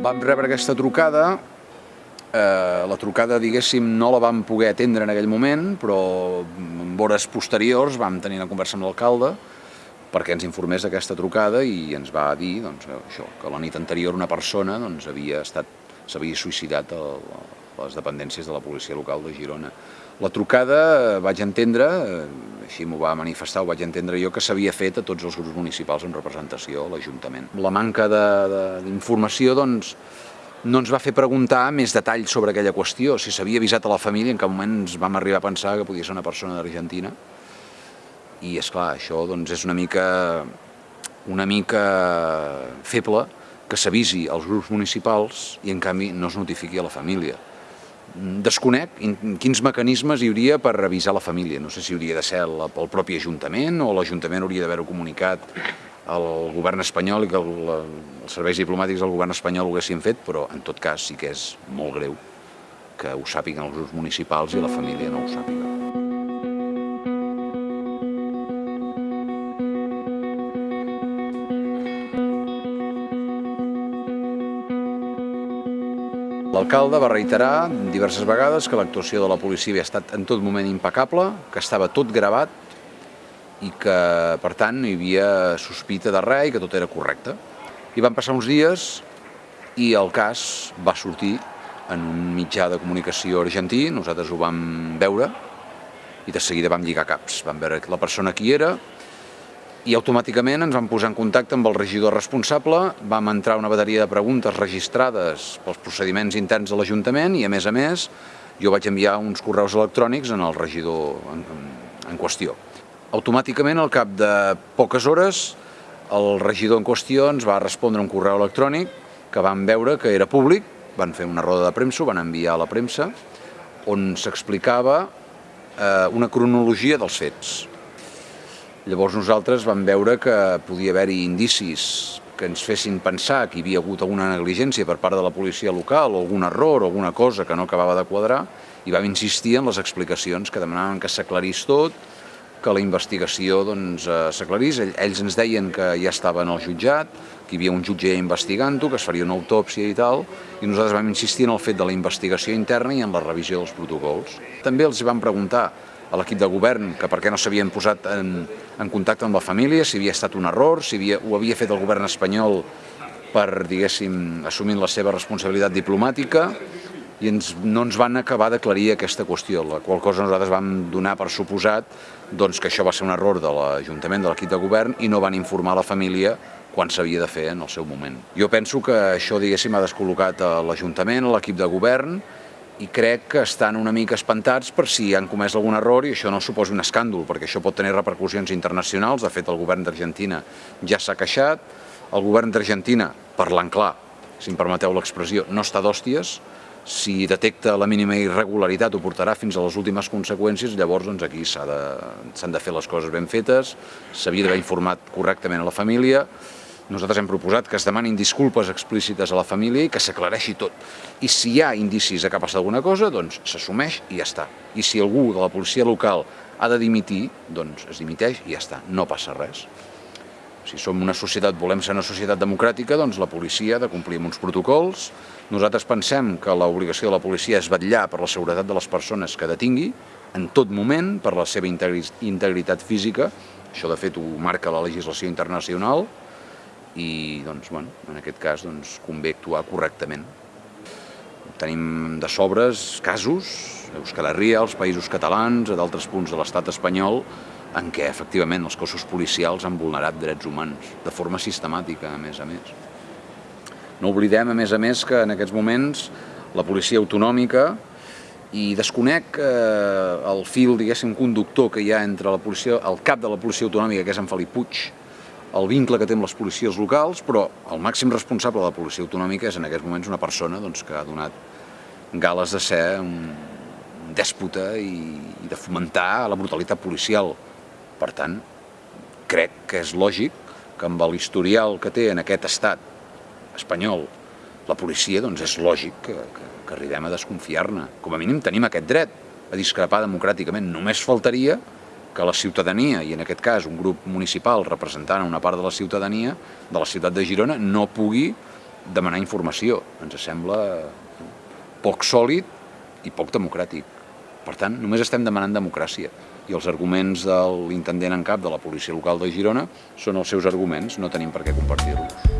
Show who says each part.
Speaker 1: Vam rebre aquesta trucada, eh, la trucada, diguéssim, no la vam poder atendre en aquell moment, però en hores posteriors vam tenir una conversa amb l'alcalde perquè ens informés d'aquesta trucada i ens va dir doncs, això, que la nit anterior una persona doncs, havia estat s'havia suïcidat a les dependències de la policia local de Girona. La trucada, vaig entendre, eh, així m'ho va manifestar, ho vaig entendre jo, que s'havia fet a tots els grups municipals en representació a l'Ajuntament. La manca d'informació doncs, no ens va fer preguntar més detalls sobre aquella qüestió, si s'havia avisat a la família, en cap moment ens vam arribar a pensar que podia ser una persona d'Argentina. I, és clar això doncs, és una mica, una mica feble que s'avisi als grups municipals i en canvi no es notifiqui a la família. Desconec quins mecanismes hi hauria per revisar la família. No sé si hauria de ser el, propi Ajuntament o l'Ajuntament hauria d'haver-ho comunicat al govern espanyol i que el, els serveis diplomàtics del govern espanyol ho haguessin fet, però en tot cas sí que és molt greu que ho sàpiguen els municipals i la família no ho sàpiga. L'alcalde va reiterar diverses vegades que l'actuació de la policia havia estat en tot moment impecable, que estava tot gravat i que, per tant, no hi havia sospita de res i que tot era correcte. I van passar uns dies i el cas va sortir en un mitjà de comunicació argentí, nosaltres ho vam veure i de seguida vam lligar caps. Vam veure la persona qui era, i automàticament ens vam posar en contacte amb el regidor responsable, vam entrar una bateria de preguntes registrades pels procediments interns de l'Ajuntament i, a més a més, jo vaig enviar uns correus electrònics en el regidor en, en qüestió. Automàticament, al cap de poques hores, el regidor en qüestió ens va respondre un correu electrònic que vam veure que era públic, van fer una roda de premsa, ho van enviar a la premsa, on s'explicava eh, una cronologia dels fets Llavors nosaltres vam veure que podia haver-hi indicis que ens fessin pensar que hi havia hagut alguna negligència per part de la policia local o algun error o alguna cosa que no acabava de quadrar i vam insistir en les explicacions que demanaven que s'aclarís tot, que la investigació doncs, eh, s'aclarís. Ells ens deien que ja estava en el jutjat, que hi havia un jutge investigant-ho, que es faria una autòpsia i tal, i nosaltres vam insistir en el fet de la investigació interna i en la revisió dels protocols. També els vam preguntar a l'equip de govern que per què no s'havien posat en, en contacte amb la família, si havia estat un error, si havia, ho havia fet el govern espanyol per, diguéssim, assumint la seva responsabilitat diplomàtica, i ens, no ens van acabar d'aclarir aquesta qüestió, la qual cosa nosaltres vam donar per suposat doncs, que això va ser un error de l'Ajuntament, de l'equip de govern, i no van informar la família quan s'havia de fer en el seu moment. Jo penso que això, diguéssim, ha descol·locat l'Ajuntament, l'equip de govern, i crec que estan una mica espantats per si han comès algun error i això no suposa un escàndol, perquè això pot tenir repercussions internacionals. De fet, el govern d'Argentina ja s'ha queixat. El govern d'Argentina, parlant clar, si em permeteu l'expressió, no està d'hòsties. Si detecta la mínima irregularitat ho portarà fins a les últimes conseqüències, llavors doncs, aquí s'han de, de fer les coses ben fetes, s'havia d'haver informat correctament a la família, nosaltres hem proposat que es demanin disculpes explícites a la família i que s'aclareixi tot. I si hi ha indicis de que ha passat alguna cosa, doncs s'assumeix i ja està. I si algú de la policia local ha de dimitir, doncs es dimiteix i ja està, no passa res. Si som una societat, volem ser una societat democràtica, doncs la policia ha de complir amb uns protocols. Nosaltres pensem que l'obligació de la policia és vetllar per la seguretat de les persones que detingui, en tot moment, per la seva integritat física, això de fet ho marca la legislació internacional, i doncs, bueno, en aquest cas doncs, convé actuar correctament. Tenim de sobres casos, a Euskal Herria, als països catalans, a d'altres punts de l'estat espanyol, en què efectivament els cossos policials han vulnerat drets humans, de forma sistemàtica, a més a més. No oblidem, a més a més, que en aquests moments la policia autonòmica i desconec eh, el fil, diguéssim, conductor que hi ha entre la policia, el cap de la policia autonòmica, que és en Felip Puig, el vincle que té amb les policies locals, però el màxim responsable de la policia autonòmica és en aquests moments una persona doncs, que ha donat gales de ser un dèspota i, i de fomentar la brutalitat policial. Per tant, crec que és lògic que amb l'historial que té en aquest estat espanyol la policia, doncs és lògic que, que, que arribem a desconfiar-ne. Com a mínim tenim aquest dret a discrepar democràticament. Només faltaria que la ciutadania, i en aquest cas un grup municipal representant una part de la ciutadania de la ciutat de Girona, no pugui demanar informació. Ens sembla poc sòlid i poc democràtic. Per tant, només estem demanant democràcia i els arguments de l'intendent en cap de la policia local de Girona són els seus arguments, no tenim per què compartir-los.